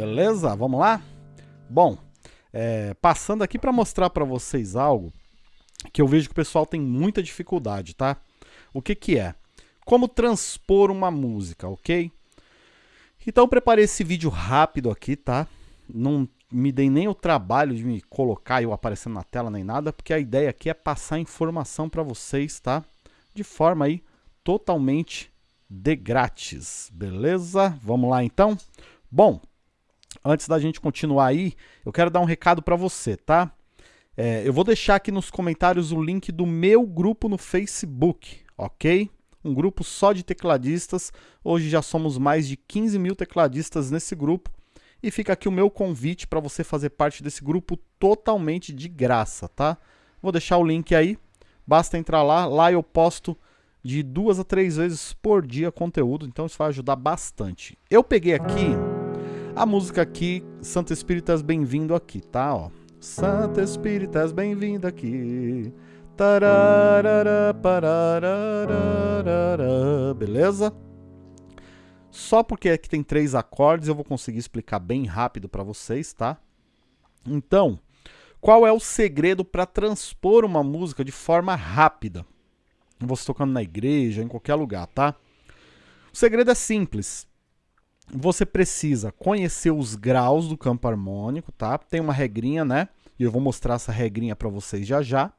Beleza? Vamos lá? Bom, é, passando aqui para mostrar para vocês algo que eu vejo que o pessoal tem muita dificuldade, tá? O que que é? Como transpor uma música, ok? Então eu preparei esse vídeo rápido aqui, tá? Não me dei nem o trabalho de me colocar eu aparecendo na tela nem nada, porque a ideia aqui é passar informação para vocês, tá? De forma aí totalmente de grátis, beleza? Vamos lá então? Bom, antes da gente continuar aí, eu quero dar um recado para você, tá? É, eu vou deixar aqui nos comentários o link do meu grupo no Facebook, ok? Um grupo só de tecladistas. Hoje já somos mais de 15 mil tecladistas nesse grupo. E fica aqui o meu convite para você fazer parte desse grupo totalmente de graça, tá? Vou deixar o link aí. Basta entrar lá. Lá eu posto de duas a três vezes por dia conteúdo, então isso vai ajudar bastante. Eu peguei aqui a música aqui, Santa Espíritas, bem-vindo aqui, tá? Ó. Santa Espíritas, bem-vindo aqui. Tararara, beleza? Só porque aqui tem três acordes, eu vou conseguir explicar bem rápido para vocês, tá? Então, qual é o segredo para transpor uma música de forma rápida? Você tocando na igreja, em qualquer lugar, tá? O segredo é simples. Você precisa conhecer os graus do campo harmônico, tá? Tem uma regrinha, né? E eu vou mostrar essa regrinha para vocês já já.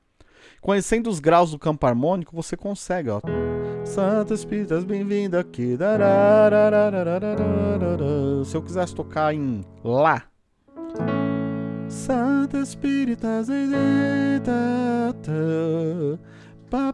Conhecendo os graus do campo harmônico, você consegue, ó. Santo Espíritas, bem-vindo aqui. Se eu quisesse tocar em Lá. Santo Espíritas, Tá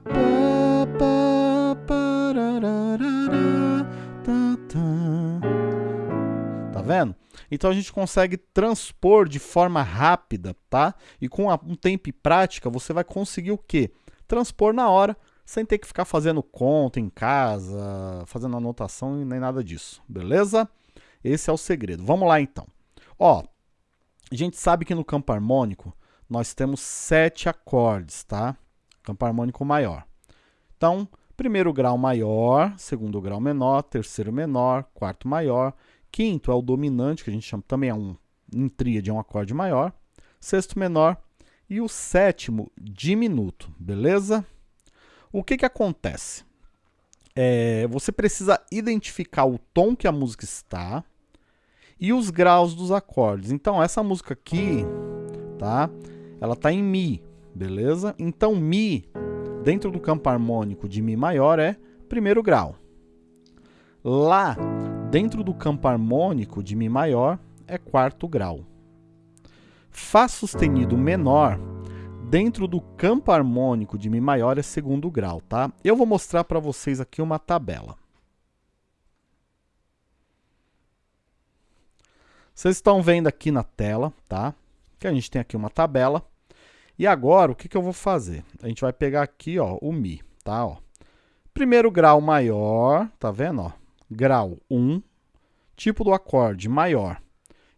vendo? Então a gente consegue transpor de forma rápida, tá? E com um tempo e prática, você vai conseguir o quê? Transpor na hora, sem ter que ficar fazendo conta em casa, fazendo anotação e nem nada disso, beleza? Esse é o segredo. Vamos lá então. Ó, a gente sabe que no campo harmônico nós temos sete acordes, tá? campo harmônico maior. Então, primeiro grau maior, segundo grau menor, terceiro menor, quarto maior, quinto é o dominante, que a gente chama também é um em tríade, é um acorde maior, sexto menor e o sétimo diminuto, beleza? O que que acontece? É, você precisa identificar o tom que a música está e os graus dos acordes. Então, essa música aqui, tá? Ela está em Mi, beleza? Então Mi, dentro do campo harmônico de Mi maior, é primeiro grau. Lá, dentro do campo harmônico de Mi maior, é quarto grau. Fá sustenido menor, dentro do campo harmônico de Mi maior, é segundo grau, tá? Eu vou mostrar para vocês aqui uma tabela. Vocês estão vendo aqui na tela, tá? Que a gente tem aqui uma tabela. E agora, o que, que eu vou fazer? A gente vai pegar aqui, ó, o Mi, tá? Ó. Primeiro grau maior, tá vendo? Ó? Grau 1, tipo do acorde maior.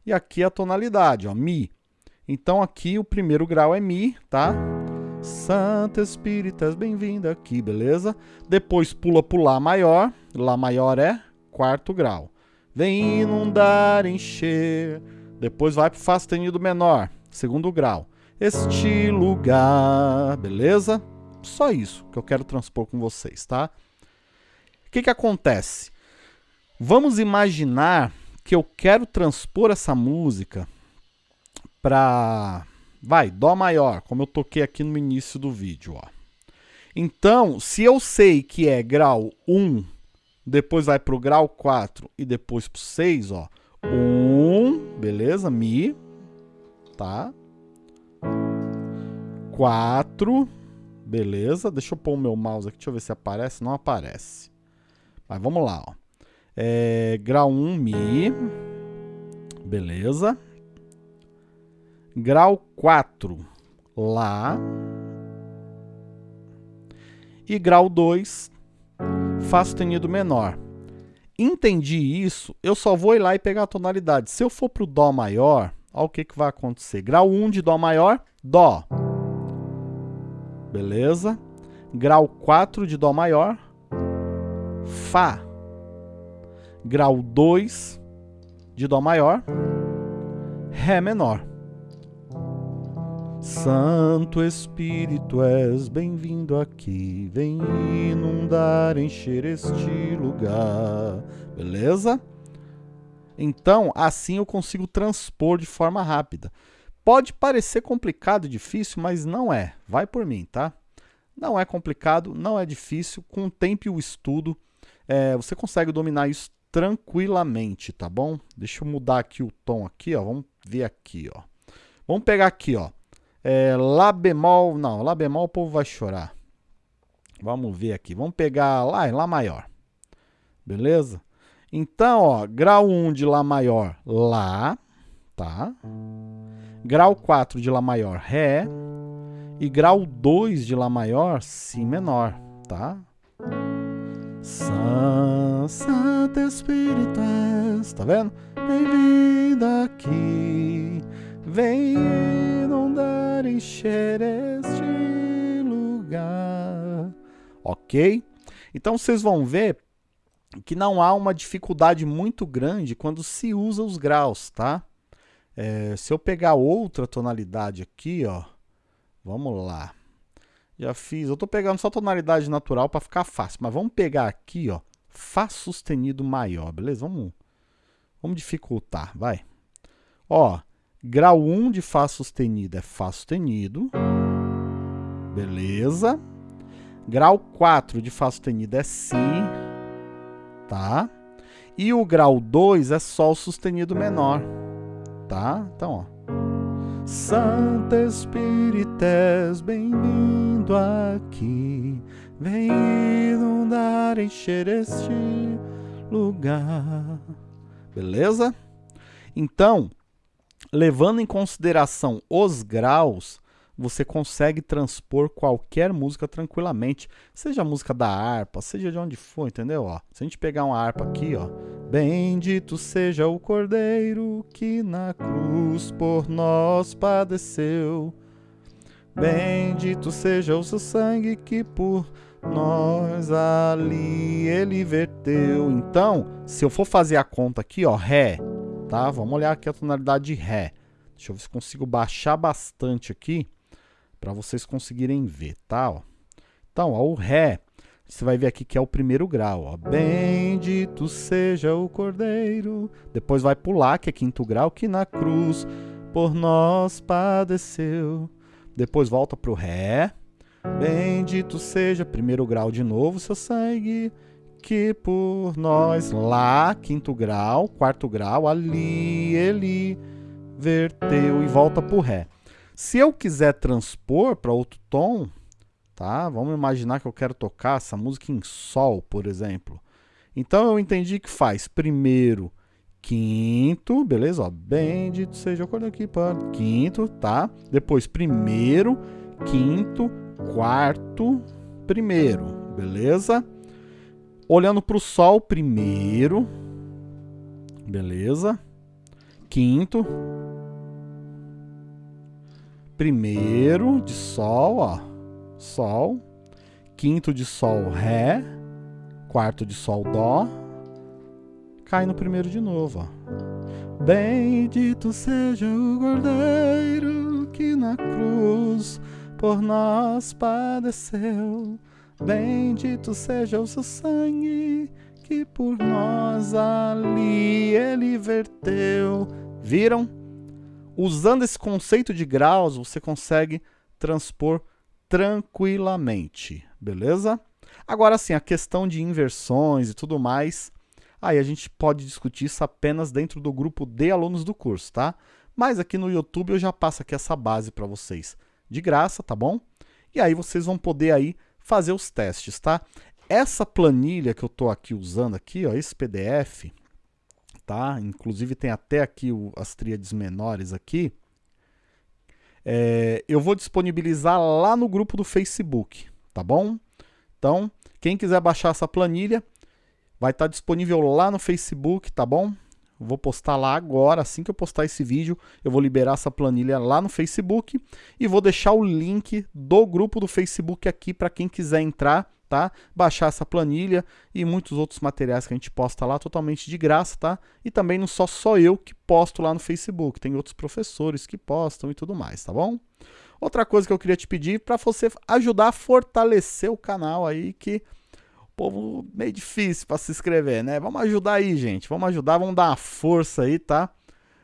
E aqui a tonalidade, ó, Mi. Então aqui o primeiro grau é Mi, tá? Santa Espíritas, bem-vinda aqui, beleza? Depois pula pro Lá maior. Lá maior é quarto grau. Vem inundar, encher. Depois vai pro Fá sustenido menor, segundo grau este lugar, beleza? Só isso que eu quero transpor com vocês, tá? O que que acontece? Vamos imaginar que eu quero transpor essa música para, vai, Dó maior, como eu toquei aqui no início do vídeo, ó. Então, se eu sei que é grau 1, depois vai para o grau 4 e depois para o 6, ó. 1, beleza? Mi, tá? 4. Beleza, deixa eu pôr o meu mouse aqui, deixa eu ver se aparece. Não aparece. Mas vamos lá, ó. É, grau 1, Mi. Beleza. Grau 4, Lá. E grau 2, Fá sustenido menor. Entendi isso, eu só vou ir lá e pegar a tonalidade. Se eu for para o Dó maior, olha o que, que vai acontecer. Grau 1 de Dó maior, Dó. Beleza? Grau 4 de Dó maior. Fá. Grau 2 de Dó maior. Ré menor. Santo Espírito, és bem-vindo aqui, vem inundar, encher este lugar. Beleza? Então, assim eu consigo transpor de forma rápida. Pode parecer complicado e difícil, mas não é. Vai por mim, tá? Não é complicado, não é difícil. Com o tempo e o estudo, é, você consegue dominar isso tranquilamente, tá bom? Deixa eu mudar aqui o tom aqui, ó. Vamos ver aqui, ó. Vamos pegar aqui, ó. É, lá bemol, não, Lá bemol o povo vai chorar. Vamos ver aqui, vamos pegar Lá, Lá maior. Beleza? Então, ó, grau 1 de Lá maior, Lá, tá? Grau 4 de Lá maior, Ré. E grau 2 de Lá maior, Si menor, tá? Santo Espírito és, tá vendo? Bem-vindo aqui, vem inundar, encher este lugar. Ok? Então vocês vão ver que não há uma dificuldade muito grande quando se usa os graus, tá? É, se eu pegar outra tonalidade aqui, ó, vamos lá. Já fiz, eu estou pegando só tonalidade natural para ficar fácil, mas vamos pegar aqui, ó, Fá sustenido maior, beleza? Vamos, vamos dificultar, vai. Ó, grau 1 de Fá sustenido é Fá sustenido, beleza? Grau 4 de Fá sustenido é Si, tá? E o grau 2 é Sol sustenido menor, tá? Então, ó. Santo Espírito, és bem-vindo aqui, vem inundar, encher este lugar. Beleza? Então, levando em consideração os graus, você consegue transpor qualquer música tranquilamente, seja a música da harpa, seja de onde for, entendeu? Ó, se a gente pegar uma harpa aqui, ó, bendito seja o Cordeiro que na cruz por nós padeceu. Bendito seja o seu sangue que por nós ali ele verteu. Então, se eu for fazer a conta aqui, ó, Ré, tá? Vamos olhar aqui a tonalidade de Ré. Deixa eu ver se consigo baixar bastante aqui para vocês conseguirem ver, tá? Ó. Então, ó, o Ré, você vai ver aqui que é o primeiro grau. Ó. Bendito seja o Cordeiro. Depois vai pular, que é quinto grau, que na cruz por nós padeceu. Depois volta para o Ré. Bendito seja, primeiro grau de novo, seu sangue, que por nós, Lá, quinto grau, quarto grau, ali ele verteu e volta para o Ré. Se eu quiser transpor para outro tom, tá? Vamos imaginar que eu quero tocar essa música em sol, por exemplo. Então eu entendi que faz primeiro quinto, beleza? Ó, bendito seja o acordo aqui para quinto, tá? Depois primeiro, quinto, quarto, primeiro, beleza? Olhando para o sol, primeiro, beleza? Quinto, primeiro de Sol, ó, Sol, quinto de Sol, Ré, quarto de Sol, Dó, cai no primeiro de novo, ó. Bendito seja o Cordeiro que na cruz por nós padeceu. Bendito seja o seu sangue que por nós ali ele verteu. Viram? Usando esse conceito de graus, você consegue transpor tranquilamente, beleza? Agora sim, a questão de inversões e tudo mais, aí a gente pode discutir isso apenas dentro do grupo de alunos do curso, tá? Mas aqui no YouTube eu já passo aqui essa base para vocês, de graça, tá bom? E aí vocês vão poder aí fazer os testes, tá? Essa planilha que eu estou aqui usando aqui, ó, esse PDF, tá? Inclusive tem até aqui o, as tríades menores aqui. É, eu vou disponibilizar lá no grupo do Facebook, tá bom? Então, quem quiser baixar essa planilha, vai estar tá disponível lá no Facebook, tá bom? Vou postar lá agora, assim que eu postar esse vídeo, eu vou liberar essa planilha lá no Facebook e vou deixar o link do grupo do Facebook aqui para quem quiser entrar, tá? Baixar essa planilha e muitos outros materiais que a gente posta lá totalmente de graça, tá? E também não só só eu que posto lá no Facebook, tem outros professores que postam e tudo mais, tá bom? Outra coisa que eu queria te pedir para você ajudar a fortalecer o canal aí que povo meio difícil para se inscrever, né? Vamos ajudar aí, gente. Vamos ajudar, vamos dar uma força aí, tá?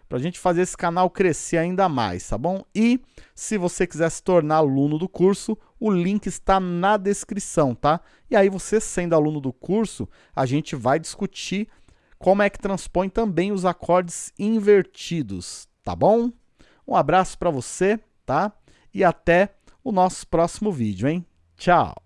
Pra gente fazer esse canal crescer ainda mais, tá bom? E se você quiser se tornar aluno do curso, o link está na descrição, tá? E aí você sendo aluno do curso, a gente vai discutir como é que transpõe também os acordes invertidos, tá bom? Um abraço para você, tá? e até o nosso próximo vídeo, hein? Tchau!